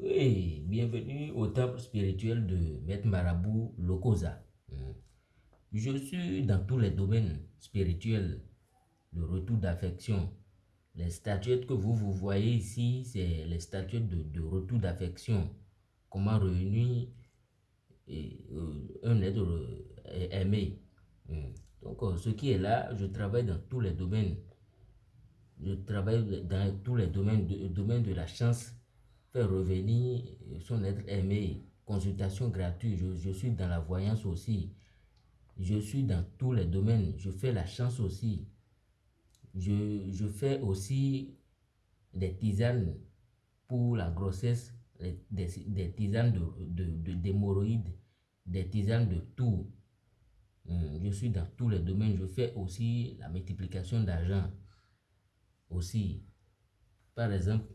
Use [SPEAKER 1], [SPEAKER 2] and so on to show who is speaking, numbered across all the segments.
[SPEAKER 1] Oui, bienvenue au temple spirituel de Maître Marabout Lokosa. Hmm. Je suis dans tous les domaines spirituels, le retour d'affection. Les statuettes que vous, vous voyez ici, c'est les statuettes de, retour d'affection. Comment réunir euh, un être euh, aimé. Hmm. Donc, euh, ce qui est là, je travaille dans tous les domaines. Je travaille dans tous les domaines, de, domaine de la chance, revenir son être aimé, consultation gratuite. Je, suis dans la voyance aussi. Je suis dans tous les domaines. Je fais la chance aussi. Je, fais aussi des tisanes pour la grossesse, des, tisanes d'hémorroïdes, de, des tisanes de tout. Hmm, je suis dans tous les domaines. Je fais aussi la multiplication d'argent. Aussi, par exemple,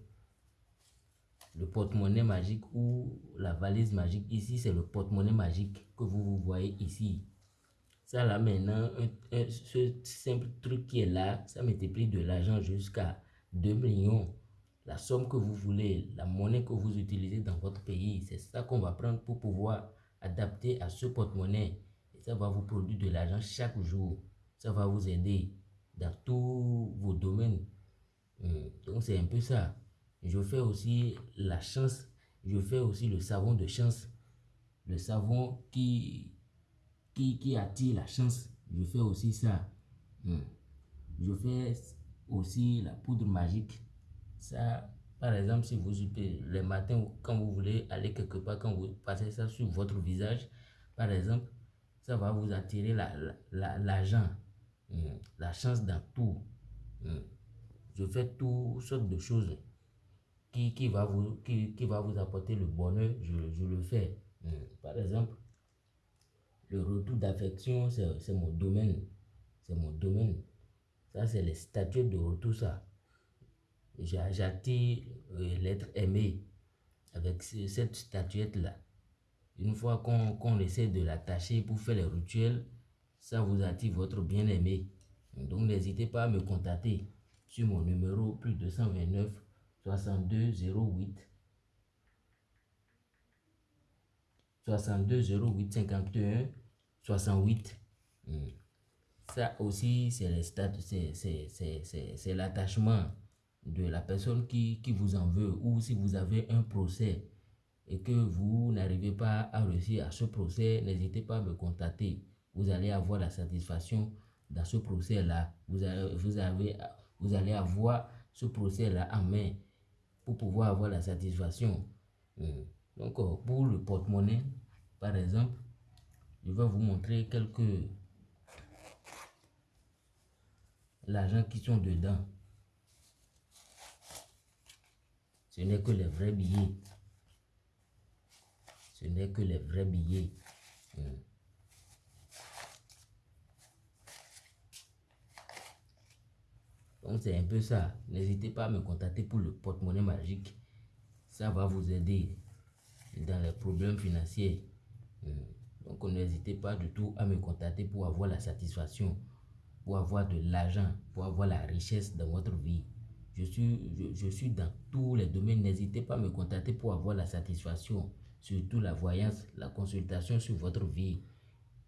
[SPEAKER 1] le porte-monnaie magique ou la valise magique. Ici, c'est le porte-monnaie magique que vous, vous voyez ici. Ça là maintenant, ce simple truc qui est là, ça multiplie de l'argent jusqu'à 2 millions. La somme que vous voulez, la monnaie que vous utilisez dans votre pays, c'est ça qu'on va prendre pour pouvoir adapter à ce porte-monnaie. Et ça va vous produire de l'argent chaque jour. Ça va vous aider dans tous vos domaines. Hmm. Donc c'est un peu ça. Je fais aussi la chance. Je fais aussi le savon de chance. Le savon qui, qui, qui attire la chance. Je fais aussi ça. Hmm. Je fais aussi la poudre magique. Ça, par exemple, si vous les matins, quand vous voulez aller quelque part, quand vous passez ça sur votre visage, par exemple, ça va vous attirer l'argent, la, la, hmm. la, chance dans tout. Hmm. Je fais toutes sortes de choses qui, va, vous, qui, va vous apporter le bonheur, je, le fais. Par exemple, le retour d'affection, c'est mon domaine. C'est mon domaine. Ça, c'est les statues de retour, ça. J'attire euh, l'être aimé avec cette statuette-là. Une fois qu'on essaie de l'attacher pour faire les rituels, ça vous attire votre bien-aimé. Donc n'hésitez pas à me contacter sur mon numéro plus 229 62 08 62 08 51 68. Ça aussi, c'est l'attachement de la personne qui, vous en veut ou si vous avez un procès et que vous n'arrivez pas à réussir à ce procès, n'hésitez pas à me contacter. Vous allez avoir la satisfaction dans ce procès-là. Vous, vous allez avoir ce procès-là en main pour pouvoir avoir la satisfaction. Hmm. Donc, euh, pour le porte-monnaie, par exemple, je vais vous montrer quelques l'argent qui sont dedans. Ce n'est que les vrais billets. Ce n'est que les vrais billets. Hmm. Donc c'est un peu ça. N'hésitez pas à me contacter pour le porte-monnaie magique. Ça va vous aider dans les problèmes financiers. Hmm. Donc n'hésitez pas du tout à me contacter pour avoir la satisfaction, pour avoir de l'argent, pour avoir la richesse dans votre vie. Je suis, je, suis dans tous les domaines. N'hésitez pas à me contacter pour avoir la satisfaction, surtout la voyance, la consultation sur votre vie.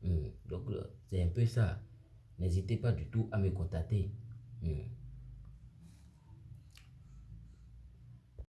[SPEAKER 1] Hmm. Donc c'est un peu ça. N'hésitez pas du tout à me contacter.